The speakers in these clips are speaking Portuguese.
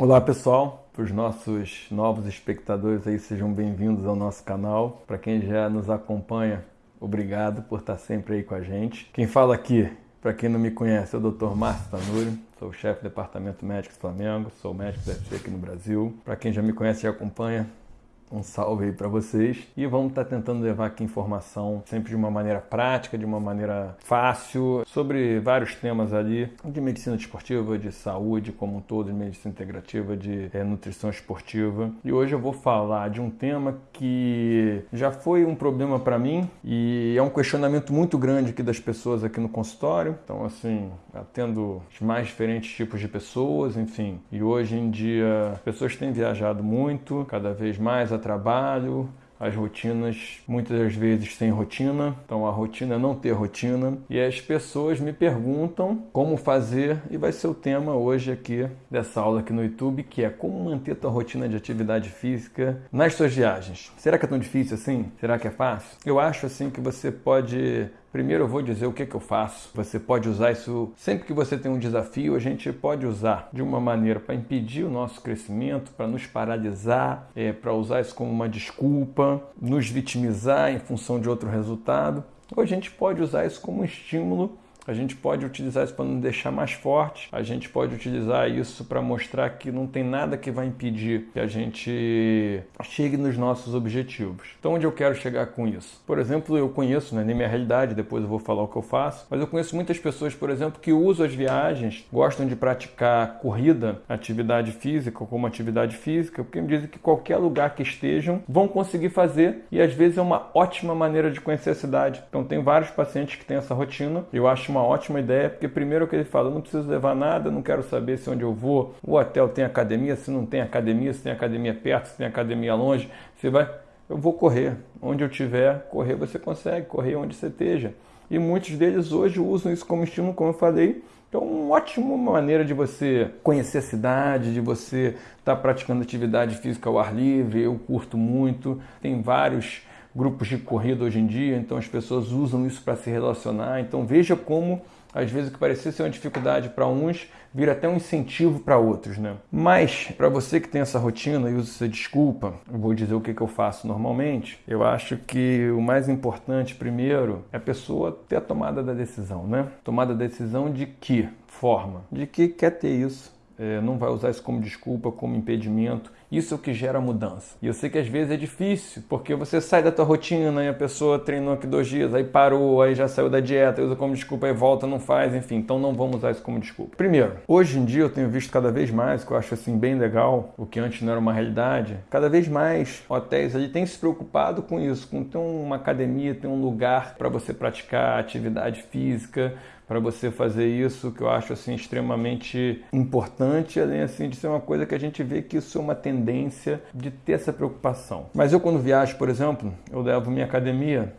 Olá pessoal, para os nossos novos espectadores aí, sejam bem-vindos ao nosso canal. Para quem já nos acompanha, obrigado por estar sempre aí com a gente. Quem fala aqui, para quem não me conhece, é o Dr. Márcio Tanuri, sou chefe do Departamento Médico do Flamengo, sou médico da UFC aqui no Brasil. Para quem já me conhece e acompanha, um salve aí para vocês e vamos estar tá tentando levar aqui informação sempre de uma maneira prática, de uma maneira fácil, sobre vários temas ali de medicina esportiva, de saúde como um todo, de medicina integrativa, de é, nutrição esportiva. E hoje eu vou falar de um tema que já foi um problema para mim e é um questionamento muito grande aqui das pessoas aqui no consultório. Então, assim, atendo os mais diferentes tipos de pessoas, enfim. E hoje em dia, as pessoas têm viajado muito, cada vez mais trabalho, as rotinas muitas das vezes sem rotina, então a rotina é não ter rotina e as pessoas me perguntam como fazer e vai ser o tema hoje aqui dessa aula aqui no YouTube que é como manter tua rotina de atividade física nas suas viagens. Será que é tão difícil assim? Será que é fácil? Eu acho assim que você pode Primeiro eu vou dizer o que, que eu faço. Você pode usar isso sempre que você tem um desafio, a gente pode usar de uma maneira para impedir o nosso crescimento, para nos paralisar, é, para usar isso como uma desculpa, nos vitimizar em função de outro resultado. Ou a gente pode usar isso como um estímulo a gente pode utilizar isso para nos deixar mais forte, a gente pode utilizar isso para mostrar que não tem nada que vai impedir que a gente chegue nos nossos objetivos. Então, onde eu quero chegar com isso? Por exemplo, eu conheço, não é nem minha realidade, depois eu vou falar o que eu faço, mas eu conheço muitas pessoas, por exemplo, que usam as viagens, gostam de praticar corrida, atividade física como atividade física, porque me dizem que qualquer lugar que estejam vão conseguir fazer e às vezes é uma ótima maneira de conhecer a cidade. Então, tem vários pacientes que têm essa rotina, eu acho uma uma ótima ideia, porque primeiro que ele fala, não preciso levar nada, não quero saber se onde eu vou, o hotel tem academia, se não tem academia, se tem academia perto, se tem academia longe, você vai, eu vou correr, onde eu tiver, correr você consegue, correr onde você esteja. E muitos deles hoje usam isso como estímulo, como eu falei, então, uma ótima maneira de você conhecer a cidade, de você estar tá praticando atividade física ao ar livre. Eu curto muito. Tem vários grupos de corrida hoje em dia, então as pessoas usam isso para se relacionar. Então veja como às vezes o que parecia ser uma dificuldade para uns vira até um incentivo para outros, né? Mas para você que tem essa rotina e usa essa desculpa, eu vou dizer o que, que eu faço normalmente. Eu acho que o mais importante primeiro é a pessoa ter a tomada da decisão, né? Tomada da decisão de que forma? De que quer ter isso, é, não vai usar isso como desculpa, como impedimento. Isso é o que gera mudança. E eu sei que às vezes é difícil, porque você sai da tua rotina e a pessoa treinou aqui dois dias, aí parou, aí já saiu da dieta, usa como desculpa, aí volta, não faz, enfim. Então não vamos usar isso como desculpa. Primeiro, hoje em dia eu tenho visto cada vez mais, que eu acho assim bem legal, o que antes não era uma realidade, cada vez mais hotéis ali têm se preocupado com isso, com ter uma academia, ter um lugar para você praticar atividade física, para você fazer isso, que eu acho assim extremamente importante, além assim de ser uma coisa que a gente vê que isso é uma tendência de ter essa preocupação. Mas eu quando viajo, por exemplo, eu levo minha academia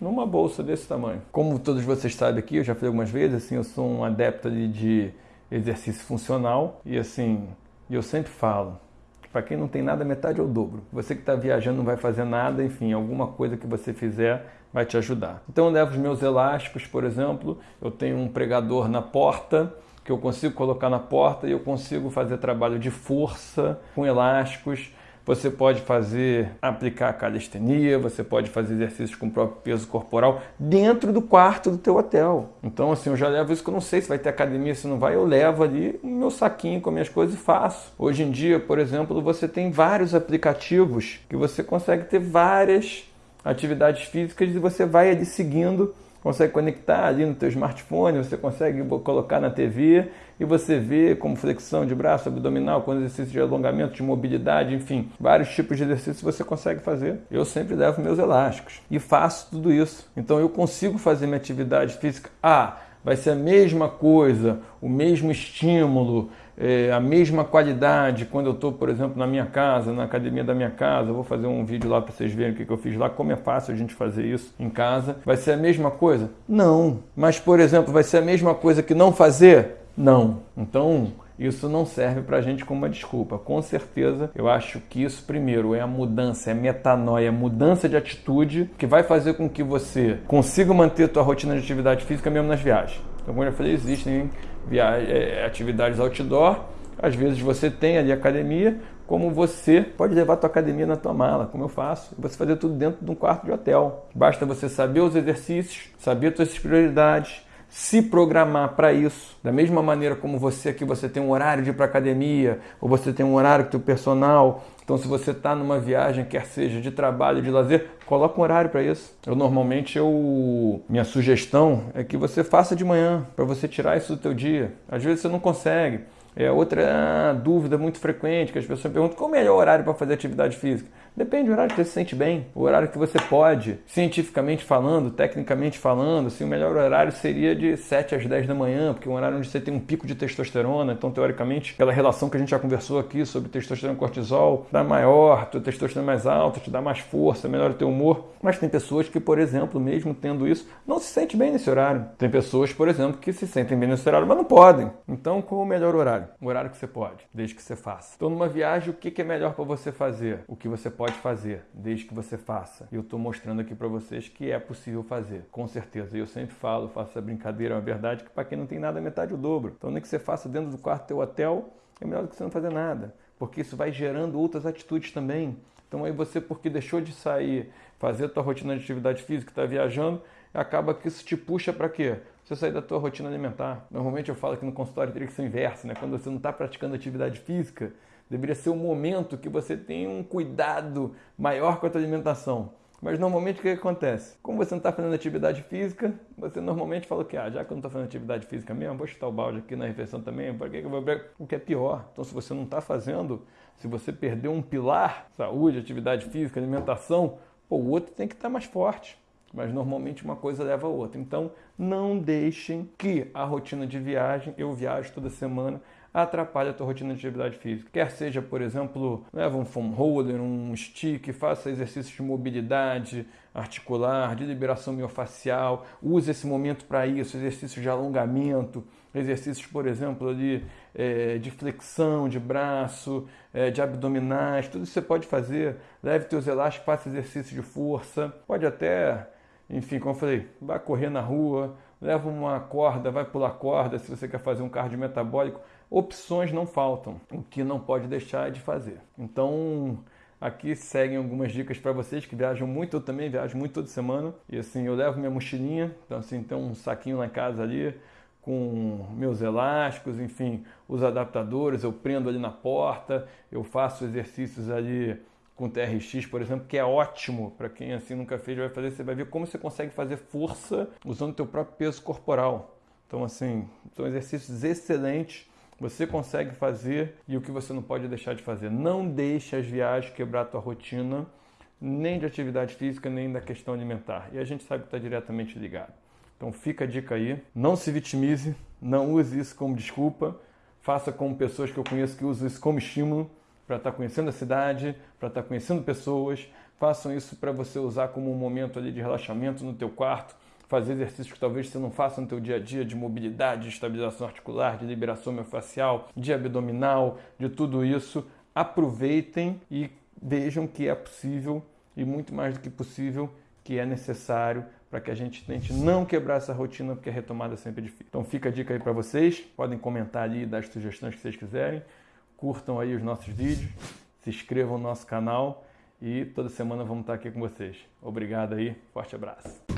numa bolsa desse tamanho. Como todos vocês sabem aqui, eu já falei algumas vezes, assim, eu sou um adepto de exercício funcional e assim, eu sempre falo, para quem não tem nada, metade é o dobro. Você que está viajando não vai fazer nada, enfim, alguma coisa que você fizer vai te ajudar. Então eu levo os meus elásticos, por exemplo, eu tenho um pregador na porta que eu consigo colocar na porta e eu consigo fazer trabalho de força com elásticos. Você pode fazer, aplicar calistenia, você pode fazer exercícios com o próprio peso corporal dentro do quarto do teu hotel. Então, assim, eu já levo isso que eu não sei se vai ter academia, se não vai, eu levo ali o meu saquinho com as minhas coisas e faço. Hoje em dia, por exemplo, você tem vários aplicativos que você consegue ter várias atividades físicas e você vai ali seguindo, consegue conectar ali no teu smartphone, você consegue colocar na TV e você vê como flexão de braço, abdominal, com exercício de alongamento, de mobilidade, enfim, vários tipos de exercícios você consegue fazer. Eu sempre levo meus elásticos e faço tudo isso. Então eu consigo fazer minha atividade física. Ah, vai ser a mesma coisa, o mesmo estímulo, é, a mesma qualidade quando eu estou, por exemplo, na minha casa, na academia da minha casa. Eu vou fazer um vídeo lá para vocês verem o que, que eu fiz lá, como é fácil a gente fazer isso em casa. Vai ser a mesma coisa? Não. Mas, por exemplo, vai ser a mesma coisa que não fazer? Não. Então, isso não serve para a gente como uma desculpa. Com certeza, eu acho que isso, primeiro, é a mudança, é metanoia, é mudança de atitude que vai fazer com que você consiga manter a tua rotina de atividade física mesmo nas viagens. Então, como eu falei, existem viagens, é, atividades outdoor Às vezes você tem ali academia, como você pode levar a tua academia na tua mala, como eu faço, você fazer tudo dentro de um quarto de hotel. Basta você saber os exercícios, saber as suas prioridades, se programar para isso. Da mesma maneira como você aqui, você tem um horário de ir para academia, ou você tem um horário que o personal. Então, se você está numa viagem, quer seja de trabalho, de lazer, coloca um horário para isso. Eu normalmente eu minha sugestão é que você faça de manhã para você tirar isso do teu dia. Às vezes você não consegue. É outra dúvida muito frequente que as pessoas perguntam: qual é o melhor horário para fazer atividade física? Depende do horário que você se sente bem, o horário que você pode, cientificamente falando, tecnicamente falando, assim, o melhor horário seria de 7 às 10 da manhã, porque é um horário onde você tem um pico de testosterona, então teoricamente, pela relação que a gente já conversou aqui sobre testosterona e cortisol, dá maior, tua testosterona é mais alta, te dá mais força, melhora o teu humor, mas tem pessoas que, por exemplo, mesmo tendo isso, não se sente bem nesse horário. Tem pessoas, por exemplo, que se sentem bem nesse horário, mas não podem. Então, qual o melhor horário? O horário que você pode, desde que você faça. Então, numa viagem, o que é melhor para você fazer? O que você pode pode fazer, desde que você faça. E eu estou mostrando aqui para vocês que é possível fazer, com certeza. Eu sempre falo, faço essa brincadeira, é uma verdade, que para quem não tem nada, metade o dobro. Então, nem que você faça dentro do quarto do teu hotel, é melhor do que você não fazer nada, porque isso vai gerando outras atitudes também. Então, aí você, porque deixou de sair, fazer a tua rotina de atividade física, está viajando, acaba que isso te puxa para quê? Você sair da tua rotina alimentar. Normalmente eu falo que no consultório teria que ser o inverso, né? Quando você não está praticando atividade física, Deveria ser um momento que você tem um cuidado maior com a tua alimentação. Mas normalmente o que acontece? Como você não está fazendo atividade física, você normalmente fala que, ah, já que eu não estou fazendo atividade física mesmo, vou chutar o balde aqui na refeição também, para que eu vou O que é pior. Então, se você não está fazendo, se você perdeu um pilar, saúde, atividade física, alimentação, pô, o outro tem que estar tá mais forte. Mas normalmente uma coisa leva a outra. Então, não deixem que a rotina de viagem, eu viajo toda semana, atrapalha a tua rotina de atividade física. Quer seja, por exemplo, leva um foam roller, um stick, faça exercícios de mobilidade articular, de liberação miofacial, use esse momento para isso, exercícios de alongamento, exercícios, por exemplo, ali, é, de flexão de braço, é, de abdominais, tudo isso você pode fazer. Leve teus elásticos, faça exercício de força, pode até enfim, como eu falei, vai correr na rua, leva uma corda, vai pular corda se você quer fazer um cardio metabólico. Opções não faltam. O que não pode deixar de fazer. Então, aqui seguem algumas dicas para vocês que viajam muito, eu também viajo muito toda semana. E assim, eu levo minha mochilinha, então assim, tem um saquinho na casa ali com meus elásticos, enfim, os adaptadores, eu prendo ali na porta, eu faço exercícios ali com TRX, por exemplo, que é ótimo para quem assim nunca fez, vai fazer, você vai ver como você consegue fazer força usando o teu próprio peso corporal. Então assim, são exercícios excelentes, você consegue fazer e o que você não pode deixar de fazer. Não deixe as viagens quebrar a tua rotina, nem de atividade física, nem da questão alimentar. E a gente sabe que está diretamente ligado. Então fica a dica aí, não se vitimize, não use isso como desculpa, faça como pessoas que eu conheço que usam isso como estímulo para estar tá conhecendo a cidade, para estar tá conhecendo pessoas. Façam isso para você usar como um momento ali de relaxamento no teu quarto, fazer exercícios que talvez você não faça no teu dia a dia de mobilidade, de estabilização articular, de liberação miofascial, de abdominal, de tudo isso. Aproveitem e vejam que é possível e muito mais do que possível que é necessário para que a gente tente não quebrar essa rotina, porque a retomada é sempre difícil. Então fica a dica aí para vocês, podem comentar ali das sugestões que vocês quiserem curtam aí os nossos vídeos, se inscrevam no nosso canal e toda semana vamos estar aqui com vocês. Obrigado aí, forte abraço.